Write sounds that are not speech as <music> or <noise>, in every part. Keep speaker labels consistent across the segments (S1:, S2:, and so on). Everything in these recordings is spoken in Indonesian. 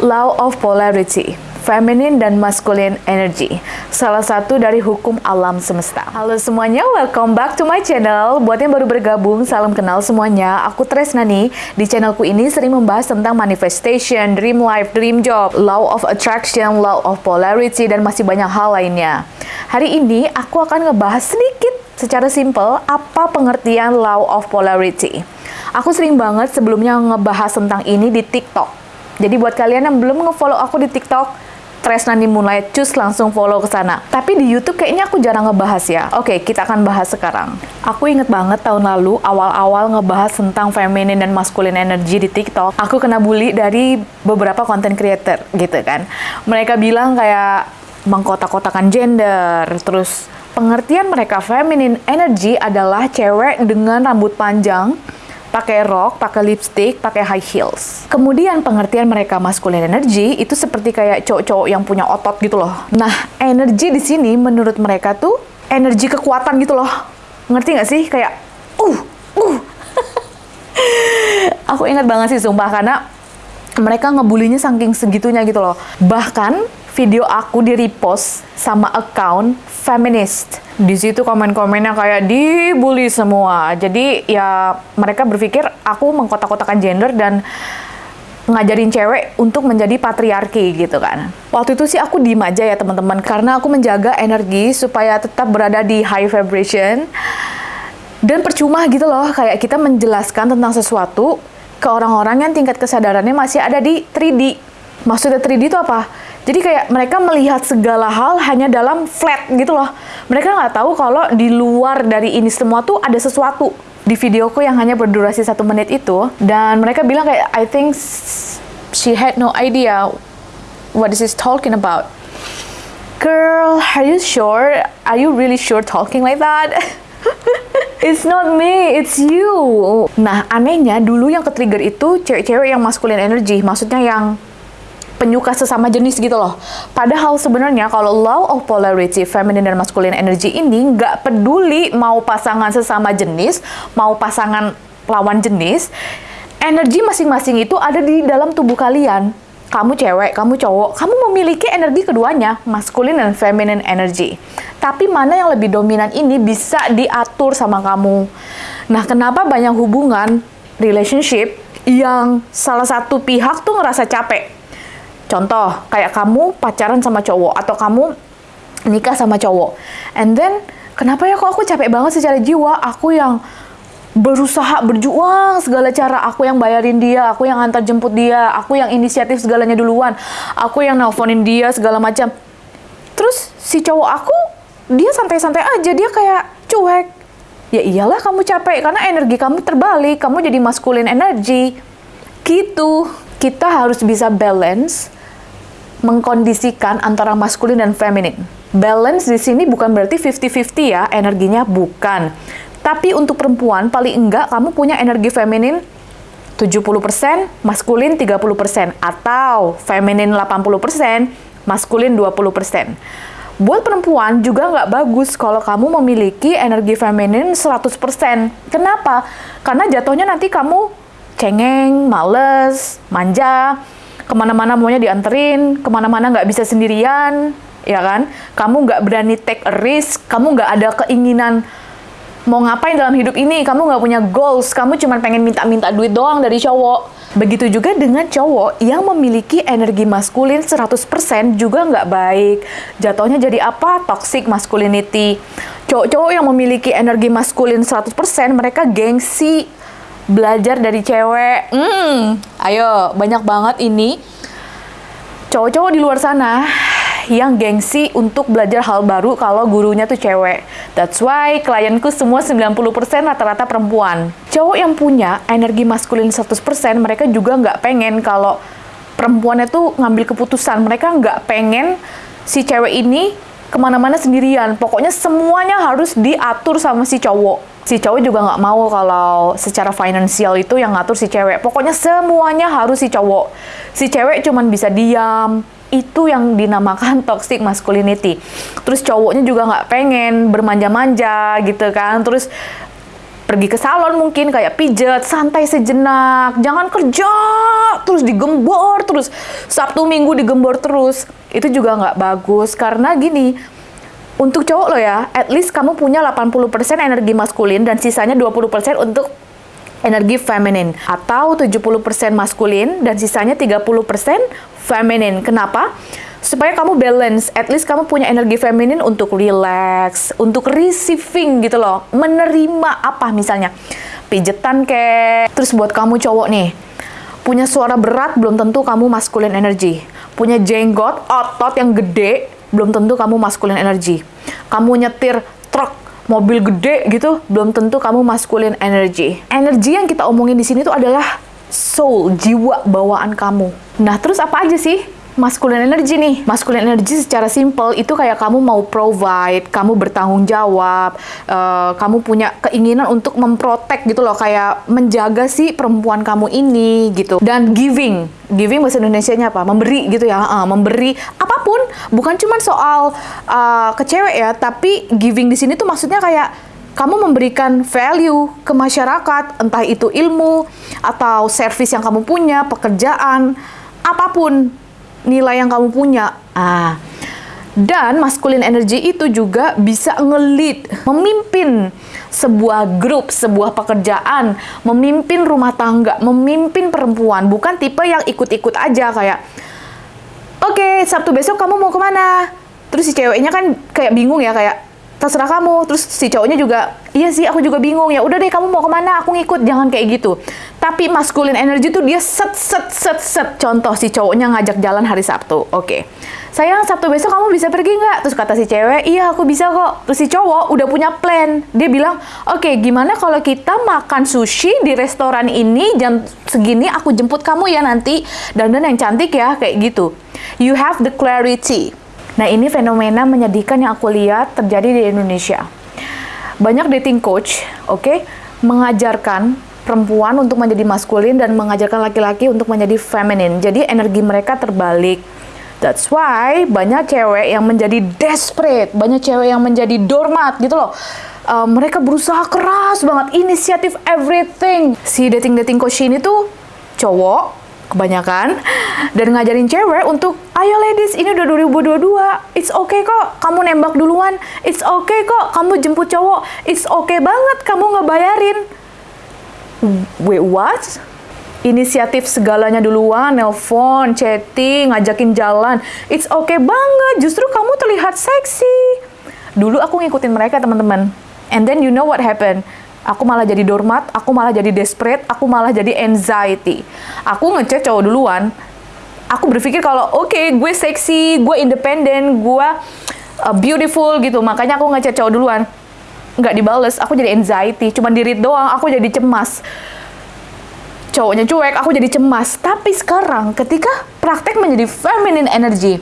S1: Law of Polarity, Feminine dan Masculine Energy, salah satu dari hukum alam semesta. Halo semuanya, welcome back to my channel. Buat yang baru bergabung, salam kenal semuanya. Aku Tresna nih. Di channelku ini sering membahas tentang manifestation, dream life, dream job, law of attraction, law of polarity, dan masih banyak hal lainnya. Hari ini aku akan ngebahas sedikit secara simple apa pengertian law of polarity. Aku sering banget sebelumnya ngebahas tentang ini di TikTok. Jadi buat kalian yang belum nge-follow aku di TikTok, Tresnani Moonlight, cus langsung follow ke sana. Tapi di YouTube kayaknya aku jarang ngebahas ya. Oke, kita akan bahas sekarang. Aku inget banget tahun lalu awal-awal ngebahas tentang feminine dan masculine energy di TikTok. Aku kena bully dari beberapa content creator gitu kan. Mereka bilang kayak mengkotak-kotakan gender, terus pengertian mereka feminine energy adalah cewek dengan rambut panjang pakai rok, pakai lipstick, pakai high heels. Kemudian pengertian mereka masculine energy itu seperti kayak cowok-cowok yang punya otot gitu loh. Nah, energi di sini menurut mereka tuh energi kekuatan gitu loh. Ngerti nggak sih? Kayak uh, uh. <laughs> Aku ingat banget sih sumpah karena mereka ngebulinya saking segitunya gitu loh. Bahkan video aku di repost sama account feminist. Di situ komen-komennya kayak dibully semua. Jadi ya mereka berpikir aku mengkotak-kotakan gender dan ngajarin cewek untuk menjadi patriarki gitu kan. Waktu itu sih aku diem aja ya teman-teman karena aku menjaga energi supaya tetap berada di high vibration. Dan percuma gitu loh kayak kita menjelaskan tentang sesuatu ke orang-orang yang tingkat kesadarannya masih ada di 3D. Maksudnya 3D itu apa? Jadi kayak mereka melihat segala hal hanya dalam flat gitu loh. Mereka nggak tahu kalau di luar dari ini semua tuh ada sesuatu. Di videoku yang hanya berdurasi satu menit itu, dan mereka bilang kayak, I think she had no idea what this is talking about. Girl, are you sure? Are you really sure talking like that? <laughs> It's not me, it's you. Nah, anehnya dulu yang ke-trigger itu cewek-cewek yang masculine energy, maksudnya yang penyuka sesama jenis gitu loh. Padahal sebenarnya kalau law of polarity, feminine dan masculine energy ini nggak peduli mau pasangan sesama jenis, mau pasangan lawan jenis, energi masing-masing itu ada di dalam tubuh kalian. Kamu cewek, kamu cowok, kamu memiliki energi keduanya, masculine dan feminine energy. Tapi mana yang lebih dominan ini bisa diatur sama kamu. Nah, kenapa banyak hubungan, relationship, yang salah satu pihak tuh ngerasa capek, Contoh, kayak kamu pacaran sama cowok atau kamu nikah sama cowok. And then, kenapa ya kok aku capek banget secara jiwa? Aku yang berusaha berjuang segala cara. Aku yang bayarin dia, aku yang antar jemput dia, aku yang inisiatif segalanya duluan. Aku yang nelponin dia segala macam. Terus si cowok aku, dia santai-santai aja, dia kayak cuek. Ya iyalah kamu capek karena energi kamu terbalik, kamu jadi maskulin energi. Gitu. Kita harus bisa balance mengkondisikan antara maskulin dan feminin. Balance di sini bukan berarti 50-50 ya, energinya bukan. Tapi untuk perempuan, paling enggak kamu punya energi feminin 70%, maskulin 30%, atau feminin 80%, maskulin 20%. Buat perempuan juga nggak bagus kalau kamu memiliki energi feminin 100%. Kenapa? Karena jatuhnya nanti kamu cengeng, males, manja, ke mana-mana maunya dianterin, ke mana-mana nggak bisa sendirian, ya kan? Kamu nggak berani take a risk, kamu nggak ada keinginan mau ngapain dalam hidup ini, kamu nggak punya goals, kamu cuma pengen minta-minta duit doang dari cowok. Begitu juga dengan cowok yang memiliki energi maskulin 100% juga nggak baik. Jatuhnya jadi apa? Toxic masculinity. Cowok-cowok yang memiliki energi maskulin 100% mereka gengsi, belajar dari cewek. Hmm, ayo, banyak banget ini cowok-cowok di luar sana yang gengsi untuk belajar hal baru kalau gurunya tuh cewek. That's why klienku semua 90% rata-rata perempuan. Cowok yang punya energi maskulin 100%, mereka juga nggak pengen kalau perempuannya tuh ngambil keputusan. Mereka nggak pengen si cewek ini ke mana-mana sendirian. Pokoknya semuanya harus diatur sama si cowok si cowok juga nggak mau kalau secara finansial itu yang ngatur si cewek. Pokoknya semuanya harus si cowok. Si cewek cuman bisa diam. Itu yang dinamakan <laughs> toxic masculinity. Terus cowoknya juga nggak pengen bermanja-manja gitu kan. Terus pergi ke salon mungkin kayak pijet, santai sejenak, jangan kerja terus digembor terus Sabtu Minggu digembor terus. Itu juga nggak bagus karena gini, untuk cowok lo ya, at least kamu punya 80% energi maskulin dan sisanya 20% untuk energi feminin atau 70% maskulin dan sisanya 30% feminin. Kenapa? supaya kamu balance, at least kamu punya energi feminin untuk relax, untuk receiving gitu loh, menerima apa misalnya, pijetan kayak, terus buat kamu cowok nih, punya suara berat belum tentu kamu maskulin energi, punya jenggot, otot yang gede, belum tentu kamu maskulin energi, kamu nyetir truk, mobil gede gitu, belum tentu kamu maskulin energi. Energi yang kita omongin di sini tuh adalah soul, jiwa bawaan kamu. Nah, terus apa aja sih masculine energy nih. Masculine energy secara simple itu kayak kamu mau provide, kamu bertanggung jawab, uh, kamu punya keinginan untuk memprotek gitu loh, kayak menjaga si perempuan kamu ini gitu. Dan giving, giving bahasa Indonesia-nya apa? Memberi gitu ya, uh, memberi apa pun, bukan cuma soal uh, ke ya, tapi giving di sini tuh maksudnya kayak kamu memberikan value ke masyarakat, entah itu ilmu atau service yang kamu punya, pekerjaan, apa pun nilai yang kamu punya. Ah. Dan masculine energy itu juga bisa ngelit, memimpin sebuah grup, sebuah pekerjaan, memimpin rumah tangga, memimpin perempuan. Bukan tipe yang ikut-ikut aja kayak, oke okay, Sabtu besok kamu mau ke mana? Terus si ceweknya kan kayak bingung ya, kayak terserah kamu. Terus si cowoknya juga, iya sih aku juga bingung. Ya udah deh kamu mau ke mana? Aku ngikut. Jangan kayak gitu. Tapi masculine energy tuh dia set set set set. Contoh si cowoknya ngajak jalan hari Sabtu. Oke. Okay. Sayang, Sabtu besok kamu bisa pergi nggak? Terus kata si cewek, iya aku bisa kok. Terus si cowok udah punya plan. Dia bilang, oke okay, gimana kalau kita makan sushi di restoran ini jam segini aku jemput kamu ya nanti. dan yang cantik ya, kayak gitu. You have the clarity. Nah ini fenomena menyedihkan yang aku lihat terjadi di Indonesia. Banyak dating coach, oke, okay, mengajarkan perempuan untuk menjadi maskulin dan mengajarkan laki-laki untuk menjadi feminin. Jadi energi mereka terbalik. That's why banyak cewek yang menjadi desperate, banyak cewek yang menjadi dormat gitu loh. Uh, mereka berusaha keras banget, inisiatif everything. Si dating-dating coach ini tuh cowok kebanyakan dan ngajarin cewek untuk ayo ladies ini udah 2022 it's okay kok kamu nembak duluan it's okay kok kamu jemput cowok it's okay banget kamu ngebayarin wait what? Inisiatif segalanya duluan, nelpon, chatting, ngajakin jalan. It's okay banget, justru kamu terlihat seksi. Dulu aku ngikutin mereka, teman-teman. And then you know what happened? Aku malah jadi dormat, aku malah jadi desperate, aku malah jadi anxiety. Aku ngechat cowok duluan. Aku berpikir kalau oke, okay, gue seksi, gue independen, gue uh, beautiful gitu. Makanya aku ngechat cowok duluan nggak dibales, aku jadi anxiety, cuma dirit doang, aku jadi cemas. Cowoknya cuek, aku jadi cemas. Tapi sekarang ketika praktek menjadi feminine energy,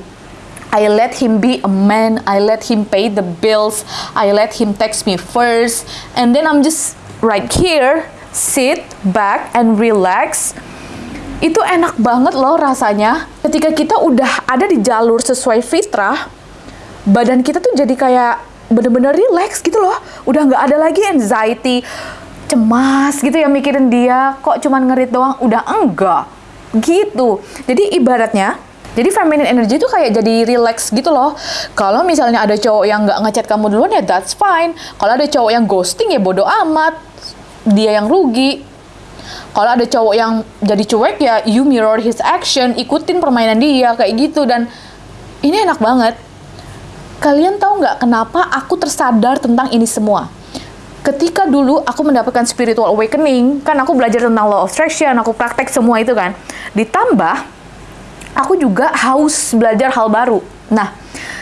S1: I let him be a man, I let him pay the bills, I let him text me first, and then I'm just right here, sit back and relax. Itu enak banget loh rasanya. Ketika kita udah ada di jalur sesuai fitrah, badan kita tuh jadi kayak bener-bener relax gitu loh. Udah nggak ada lagi anxiety cemas gitu ya mikirin dia. Kok cuman ngerit doang? Udah enggak. Gitu. Jadi ibaratnya jadi feminine energy itu kayak jadi relax gitu loh. Kalau misalnya ada cowok yang nggak ngechat kamu duluan ya that's fine. Kalau ada cowok yang ghosting ya bodo amat. Dia yang rugi. Kalau ada cowok yang jadi cuek ya you mirror his action, ikutin permainan dia kayak gitu dan ini enak banget Kalian tahu nggak kenapa aku tersadar tentang ini semua? Ketika dulu aku mendapatkan spiritual awakening, kan aku belajar tentang law of attraction, aku praktek semua itu kan. Ditambah, aku juga haus belajar hal baru. Nah,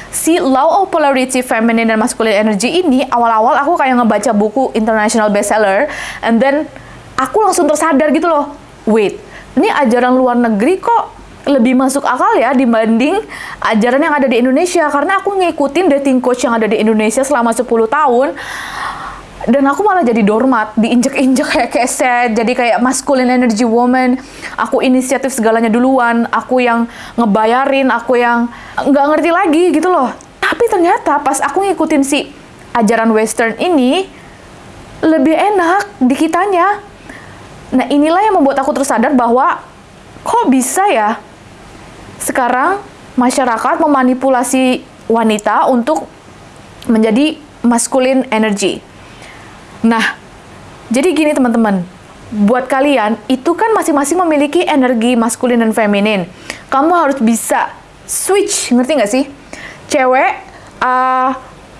S1: si Law of Polarity Feminine dan Masculine Energy ini awal-awal aku kayak ngebaca buku international bestseller and then aku langsung tersadar gitu loh. Wait, ini ajaran luar negeri kok lebih masuk akal ya dibanding ajaran yang ada di Indonesia karena aku ngikutin dating coach yang ada di Indonesia selama 10 tahun dan aku malah jadi dormat, diinjek-injek kayak keset, jadi kayak masculine energy woman. Aku inisiatif segalanya duluan, aku yang ngebayarin, aku yang nggak ngerti lagi gitu loh. Tapi ternyata pas aku ngikutin si ajaran western ini, lebih enak di kitanya. Nah, inilah yang membuat aku tersadar bahwa kok bisa ya sekarang masyarakat memanipulasi wanita untuk menjadi masculine energy. Nah, jadi gini teman-teman, buat kalian itu kan masing-masing memiliki energi maskulin dan feminin. Kamu harus bisa switch, ngerti nggak sih? Cewek, uh,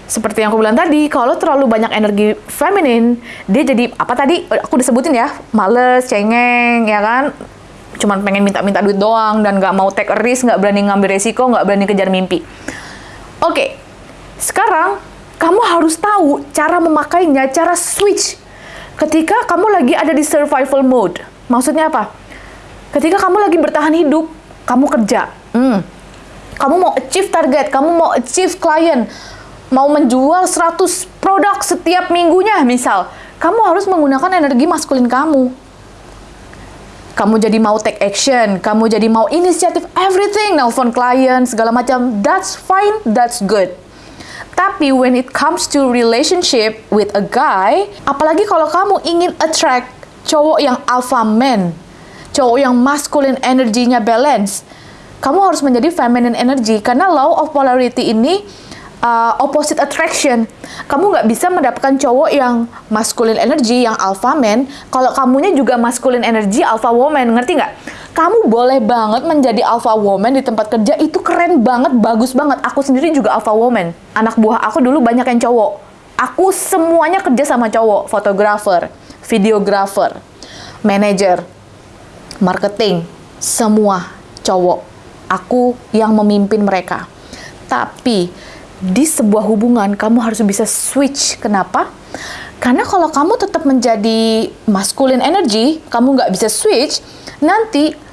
S1: seperti yang aku bilang tadi, kalau terlalu banyak energi feminin, dia jadi apa tadi? Aku disebutin ya, males, cengeng, ya kan? Cuman pengen minta-minta duit doang dan nggak mau take a risk, nggak berani ngambil resiko, nggak berani kejar mimpi. Oke, sekarang kamu harus tahu cara memakainya, cara switch. Ketika kamu lagi ada di survival mode, maksudnya apa? Ketika kamu lagi bertahan hidup, kamu kerja, hmm. kamu mau achieve target, kamu mau achieve klien, mau menjual 100 produk setiap minggunya misal, kamu harus menggunakan energi maskulin kamu. Kamu jadi mau take action, kamu jadi mau inisiatif everything, nelfon klien, segala macam, that's fine, that's good. Tapi when it comes to relationship with a guy, apalagi kalau kamu ingin attract cowok yang alpha man, cowok yang masculine energinya balance, kamu harus menjadi feminine energy karena law of polarity ini uh, opposite attraction. Kamu nggak bisa mendapatkan cowok yang masculine energy, yang alpha man, kalau kamunya juga masculine energy, alpha woman, ngerti nggak? Kamu boleh banget menjadi alpha woman di tempat kerja itu keren banget, bagus banget. Aku sendiri juga alpha woman. Anak buah aku dulu banyak yang cowok. Aku semuanya kerja sama cowok, fotografer, videografer, manager, marketing, semua cowok. Aku yang memimpin mereka. Tapi di sebuah hubungan kamu harus bisa switch. Kenapa? Karena kalau kamu tetap menjadi masculine energy, kamu nggak bisa switch, nanti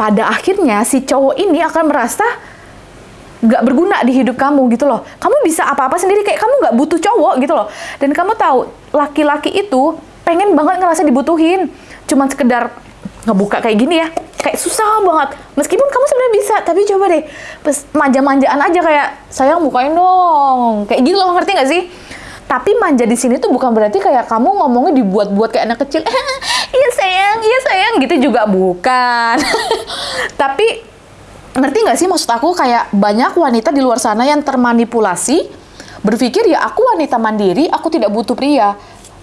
S1: pada akhirnya si cowok ini akan merasa nggak berguna di hidup kamu gitu loh. Kamu bisa apa-apa sendiri kayak kamu nggak butuh cowok gitu loh. Dan kamu tahu laki-laki itu pengen banget ngerasa dibutuhin. Cuman sekedar ngebuka kayak gini ya, kayak susah banget. Meskipun kamu sebenarnya bisa, tapi coba deh, manja-manjaan aja kayak sayang bukain dong, kayak gitu loh ngerti nggak sih? Tapi manja di sini tuh bukan berarti kayak kamu ngomongnya dibuat-buat kayak anak kecil. <laughs> iya sayang, iya sayang gitu juga bukan. <laughs> Tapi ngerti nggak sih maksud aku kayak banyak wanita di luar sana yang termanipulasi berpikir ya aku wanita mandiri, aku tidak butuh pria.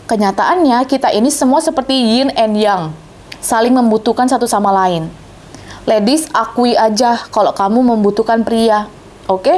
S1: Kenyataannya kita ini semua seperti yin and yang, saling membutuhkan satu sama lain. Ladies, akui aja kalau kamu membutuhkan pria. Oke. Okay?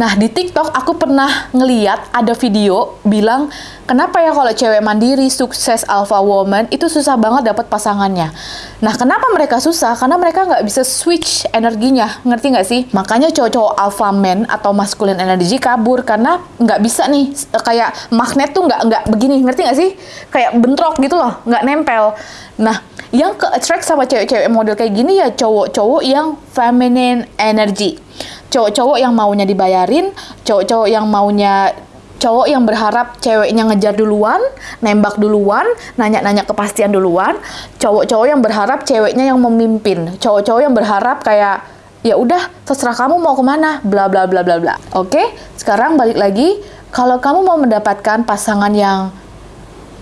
S1: Nah, di TikTok aku pernah ngeliat ada video bilang kenapa ya kalau cewek mandiri sukses alpha woman itu susah banget dapat pasangannya. Nah, kenapa mereka susah? Karena mereka nggak bisa switch energinya, ngerti nggak sih? Makanya cowok-cowok alpha man atau masculine energy kabur karena nggak bisa nih kayak magnet tuh nggak nggak begini, ngerti nggak sih? Kayak bentrok gitu loh, nggak nempel. Nah, yang ke attract sama cewek-cewek model kayak gini ya cowok-cowok yang feminine energy cowok-cowok yang maunya dibayarin, cowok-cowok yang maunya cowok yang berharap ceweknya ngejar duluan, nembak duluan, nanya-nanya kepastian duluan, cowok-cowok yang berharap ceweknya yang memimpin, cowok-cowok yang berharap kayak ya udah terserah kamu mau ke mana, bla bla bla bla bla. Oke, sekarang balik lagi, kalau kamu mau mendapatkan pasangan yang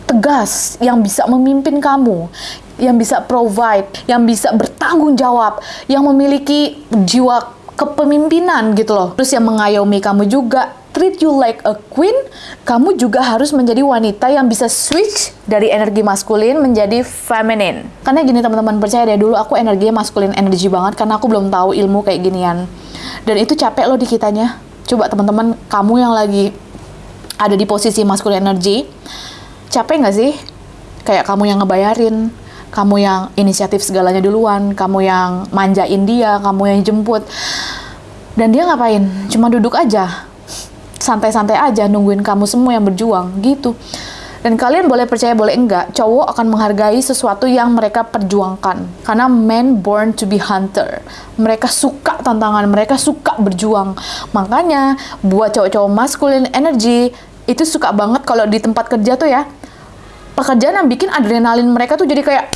S1: tegas, yang bisa memimpin kamu, yang bisa provide, yang bisa bertanggung jawab, yang memiliki jiwa kepemimpinan gitu loh. Terus yang mengayomi kamu juga, treat you like a queen, kamu juga harus menjadi wanita yang bisa switch dari energi maskulin menjadi feminin. Karena gini teman-teman, percaya deh dulu aku energinya maskulin energi banget karena aku belum tahu ilmu kayak ginian. Dan itu capek loh di kitanya. Coba teman-teman, kamu yang lagi ada di posisi maskulin energi, capek nggak sih? Kayak kamu yang ngebayarin, kamu yang inisiatif segalanya duluan, kamu yang manjain dia, kamu yang jemput. Dan dia ngapain? Cuma duduk aja. Santai-santai aja nungguin kamu semua yang berjuang, gitu. Dan kalian boleh percaya boleh enggak, cowok akan menghargai sesuatu yang mereka perjuangkan. Karena men born to be hunter. Mereka suka tantangan, mereka suka berjuang. Makanya buat cowok-cowok masculine energy itu suka banget kalau di tempat kerja tuh ya, pekerjaan yang bikin adrenalin mereka tuh jadi kayak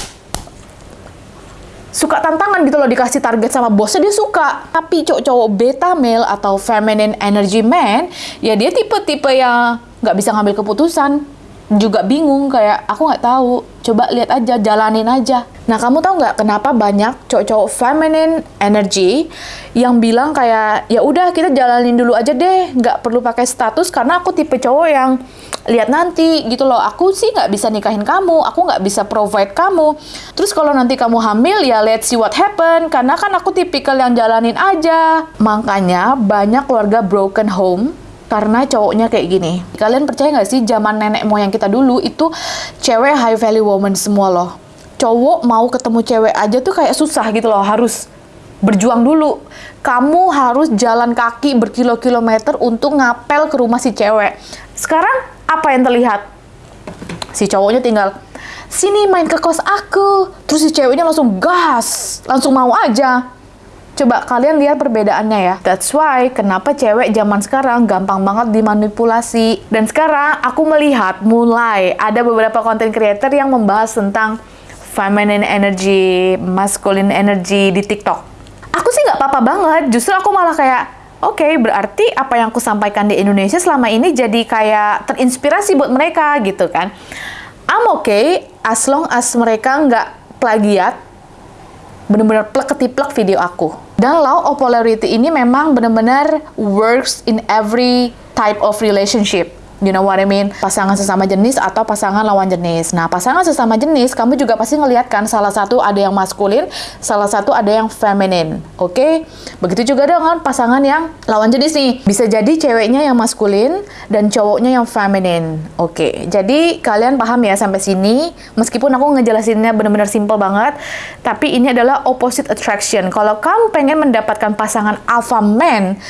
S1: suka tantangan gitu loh dikasih target sama bosnya dia suka. Tapi cowok-cowok beta male atau feminine energy man ya dia tipe-tipe yang nggak bisa ngambil keputusan juga bingung kayak aku nggak tahu coba lihat aja jalanin aja. Nah kamu tahu nggak kenapa banyak cowok-cowok feminine energy yang bilang kayak ya udah kita jalanin dulu aja deh nggak perlu pakai status karena aku tipe cowok yang lihat nanti gitu loh. Aku sih nggak bisa nikahin kamu aku nggak bisa provide kamu. Terus kalau nanti kamu hamil ya let's see what happen karena kan aku tipikal yang jalanin aja. Makanya banyak keluarga broken home karena cowoknya kayak gini. Kalian percaya nggak sih zaman nenek moyang kita dulu itu cewek high value woman semua loh. Cowok mau ketemu cewek aja tuh kayak susah gitu loh, harus berjuang dulu. Kamu harus jalan kaki berkilo-kilometer untuk ngapel ke rumah si cewek. Sekarang apa yang terlihat? Si cowoknya tinggal sini main ke kos aku. Terus si ceweknya langsung gas, langsung mau aja Coba kalian lihat perbedaannya ya. That's why kenapa cewek zaman sekarang gampang banget dimanipulasi. Dan sekarang aku melihat mulai ada beberapa content creator yang membahas tentang feminine energy, masculine energy di TikTok. Aku sih nggak apa-apa banget, justru aku malah kayak Oke, okay, berarti apa yang aku sampaikan di Indonesia selama ini jadi kayak terinspirasi buat mereka gitu kan. I'm okay as long as mereka nggak plagiat, bener-bener plek ketiplek video aku. Dan law of polarity ini memang benar-benar works in every type of relationship. You know what I mean? Pasangan sesama jenis atau pasangan lawan jenis. Nah, pasangan sesama jenis, kamu juga pasti ngeliat kan salah satu ada yang maskulin, salah satu ada yang feminin. Oke? Okay? Begitu juga dengan pasangan yang lawan jenis nih. Bisa jadi ceweknya yang maskulin dan cowoknya yang feminin. Oke. Okay. Jadi, kalian paham ya sampai sini? Meskipun aku ngejelasinnya benar-benar simple banget, tapi ini adalah opposite attraction. Kalau kamu pengen mendapatkan pasangan alpha man,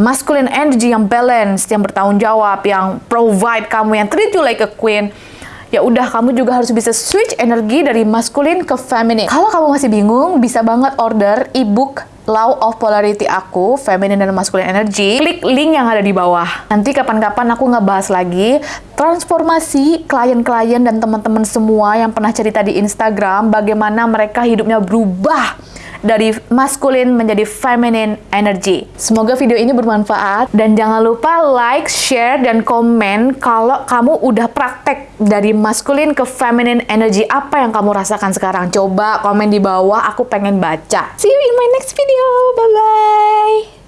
S1: masculine energy yang balance, yang bertanggung jawab, yang provide kamu, yang treat you like a queen, ya udah kamu juga harus bisa switch energi dari masculine ke feminine. Kalau kamu masih bingung, bisa banget order ebook Law of Polarity aku, Feminine dan Masculine Energy. Klik link yang ada di bawah. Nanti kapan-kapan aku ngebahas lagi transformasi klien-klien dan teman-teman semua yang pernah cerita di Instagram bagaimana mereka hidupnya berubah dari maskulin menjadi feminine energy. Semoga video ini bermanfaat dan jangan lupa like, share, dan komen kalau kamu udah praktek dari maskulin ke feminine energy apa yang kamu rasakan sekarang. Coba komen di bawah, aku pengen baca. See you in my next video. Bye-bye.